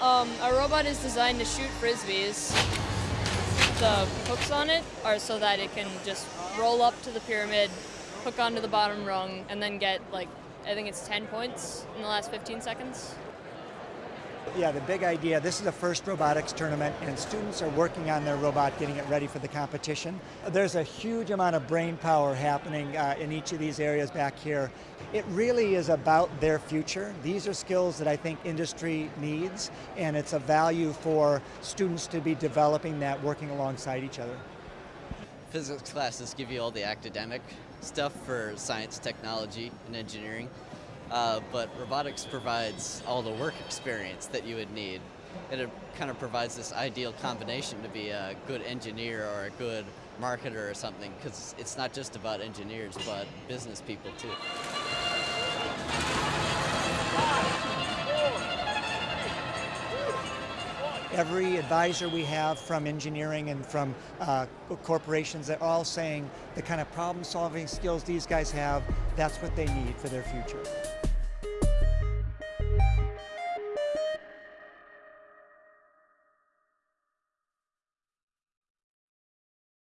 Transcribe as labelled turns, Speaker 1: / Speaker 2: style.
Speaker 1: Um, a robot is designed to shoot frisbees. The hooks on it are so that it can just roll up to the pyramid, hook onto the bottom rung, and then get like I think it's 10 points in the last 15 seconds.
Speaker 2: Yeah, the big idea, this is the first robotics tournament and students are working on their robot, getting it ready for the competition. There's a huge amount of brain power happening uh, in each of these areas back here. It really is about their future. These are skills that I think industry needs and it's a value for students to be developing that working alongside each other.
Speaker 3: Physics classes give you all the academic stuff for science, technology, and engineering. Uh, but robotics provides all the work experience that you would need. And it kind of provides this ideal combination to be a good engineer or a good marketer or something, because it's not just about engineers, but business people too.
Speaker 2: Every advisor we have from engineering and from uh, corporations, they're all saying the kind of problem solving skills these guys have, that's what they need for their future.